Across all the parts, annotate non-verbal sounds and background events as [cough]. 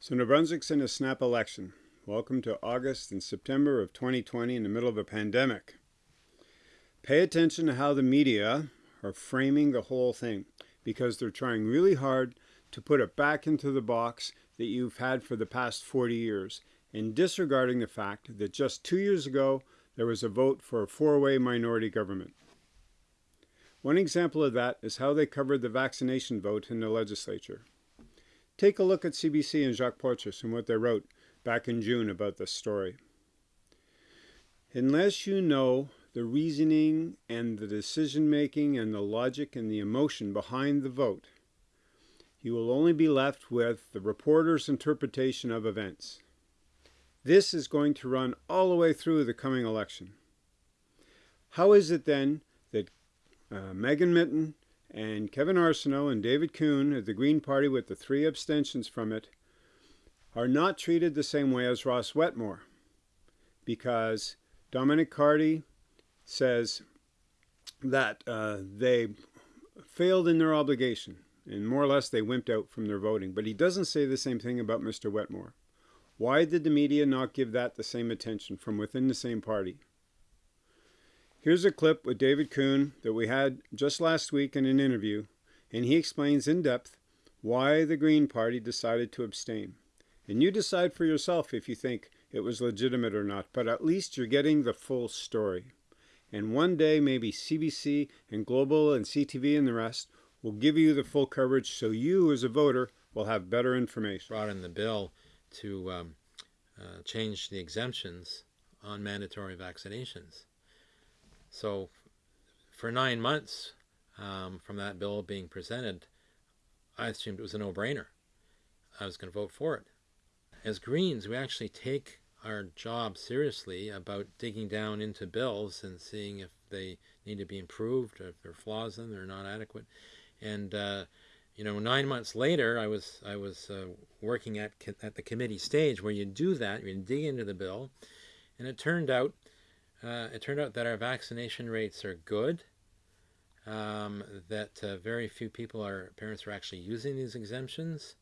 So New Brunswick's in a snap election. Welcome to August and September of 2020 in the middle of a pandemic. Pay attention to how the media are framing the whole thing because they're trying really hard to put it back into the box that you've had for the past 40 years and disregarding the fact that just two years ago there was a vote for a four-way minority government. One example of that is how they covered the vaccination vote in the legislature. Take a look at CBC and Jacques Poitras and what they wrote back in June about this story. Unless you know the reasoning and the decision making and the logic and the emotion behind the vote, you will only be left with the reporter's interpretation of events. This is going to run all the way through the coming election. How is it then that uh, Megan Mitton and Kevin Arseneau and David Coon of the Green Party with the three abstentions from it are not treated the same way as Ross Wetmore because Dominic Cardy says that uh, they failed in their obligation and more or less they wimped out from their voting. But he doesn't say the same thing about Mr. Wetmore. Why did the media not give that the same attention from within the same party? Here's a clip with David Coon that we had just last week in an interview, and he explains in depth why the Green Party decided to abstain. And you decide for yourself if you think it was legitimate or not, but at least you're getting the full story. And one day, maybe CBC and Global and CTV and the rest will give you the full coverage so you as a voter will have better information. Brought in the bill to um, uh, change the exemptions on mandatory vaccinations. So for nine months um, from that bill being presented, I assumed it was a no-brainer. I was going to vote for it. As Greens, we actually take our job seriously about digging down into bills and seeing if they need to be improved, if there are flaws in them, they're not adequate. And uh, you know, nine months later, I was I was uh, working at at the committee stage where you do that, you dig into the bill, and it turned out uh, it turned out that our vaccination rates are good. Um, that uh, very few people are parents are actually using these exemptions.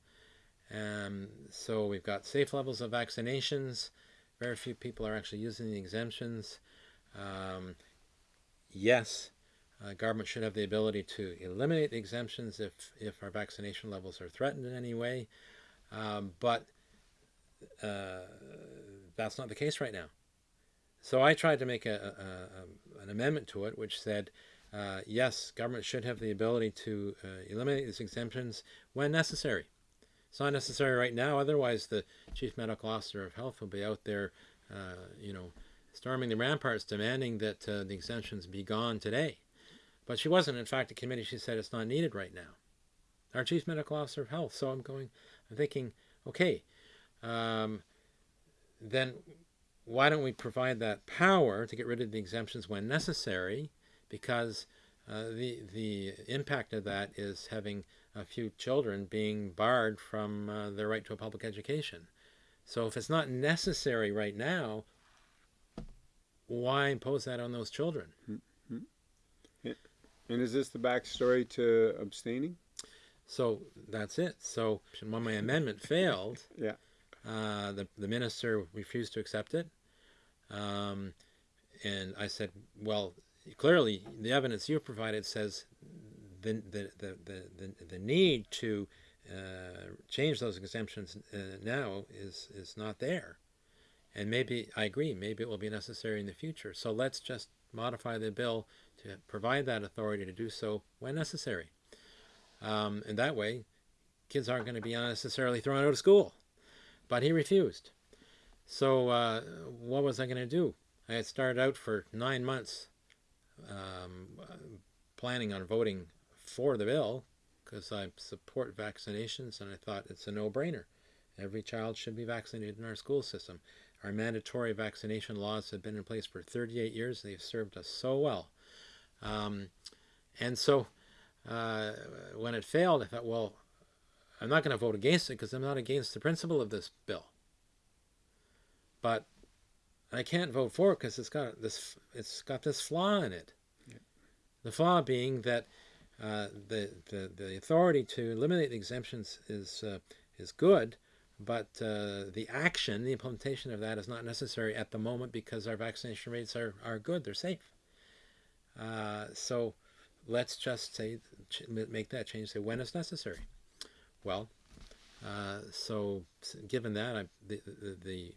Um, so we've got safe levels of vaccinations. Very few people are actually using the exemptions. Um, yes, uh, government should have the ability to eliminate the exemptions if, if our vaccination levels are threatened in any way. Um, but uh, that's not the case right now. So I tried to make a, a, a an amendment to it which said, uh, yes, government should have the ability to uh, eliminate these exemptions when necessary. It's not necessary right now, otherwise the Chief Medical Officer of Health will be out there, uh, you know, storming the ramparts demanding that uh, the exemptions be gone today. But she wasn't. In fact, the committee, she said it's not needed right now. Our Chief Medical Officer of Health. So I'm going, I'm thinking, okay, um, then why don't we provide that power to get rid of the exemptions when necessary? Because uh, the the impact of that is having a few children being barred from uh, their right to a public education. So if it's not necessary right now, why impose that on those children? Mm -hmm. And is this the backstory to abstaining? So that's it. So when my amendment failed, [laughs] yeah, uh, the the minister refused to accept it. Um, and I said, well, clearly the evidence you provided says the, the, the, the, the, need to uh, change those exemptions uh, now is, is not there. And maybe, I agree, maybe it will be necessary in the future. So let's just modify the bill to provide that authority to do so when necessary. Um, and that way, kids aren't going to be unnecessarily thrown out of school. But he refused. So uh, what was I going to do? I had started out for nine months um, planning on voting for the bill because I support vaccinations and I thought it's a no-brainer. Every child should be vaccinated in our school system. Our mandatory vaccination laws have been in place for 38 years. They've served us so well. Um, and so uh, when it failed, I thought, well, I'm not going to vote against it because I'm not against the principle of this bill but I can't vote for it because it's got this it's got this flaw in it. Yeah. The flaw being that uh, the, the the authority to eliminate the exemptions is uh, is good, but uh, the action, the implementation of that is not necessary at the moment because our vaccination rates are, are good, they're safe. Uh, so let's just say, make that change, say when it's necessary. Well, uh, so given that, I, the, the, the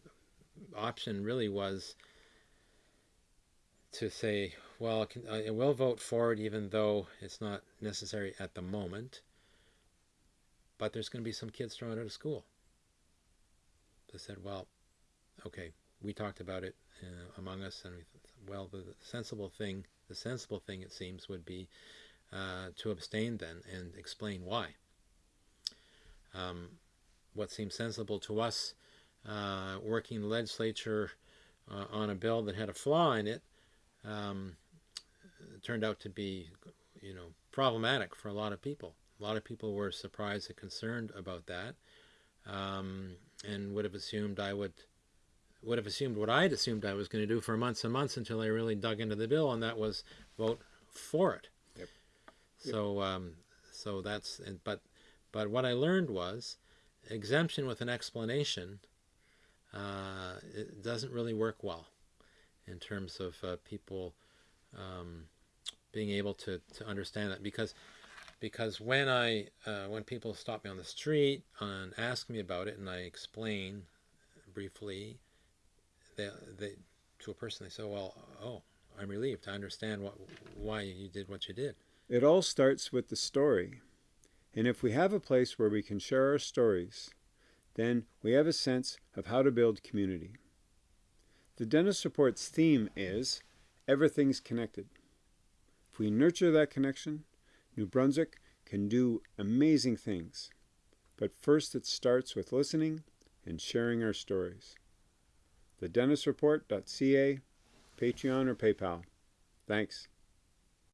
option really was to say, well, I will vote for it even though it's not necessary at the moment, but there's going to be some kids thrown out of school. They said, well, okay, we talked about it uh, among us, and we well, the sensible thing, the sensible thing it seems would be uh, to abstain then and explain why. Um, what seemed sensible to us, uh, working the legislature uh, on a bill that had a flaw in it, um, turned out to be, you know, problematic for a lot of people. A lot of people were surprised and concerned about that, um, and would have assumed I would would have assumed what I had assumed I was going to do for months and months until I really dug into the bill, and that was vote for it. Yep. So, um, so that's and but but what I learned was exemption with an explanation uh, it doesn't really work well in terms of uh, people um, being able to, to understand that. Because because when I uh, when people stop me on the street and ask me about it and I explain briefly they, they to a person they say well oh I'm relieved. I understand what why you did what you did. It all starts with the story and if we have a place where we can share our stories then we have a sense of how to build community the dentist report's theme is everything's connected if we nurture that connection New Brunswick can do amazing things. But first it starts with listening and sharing our stories. TheDentistReport.ca, Patreon or PayPal. Thanks.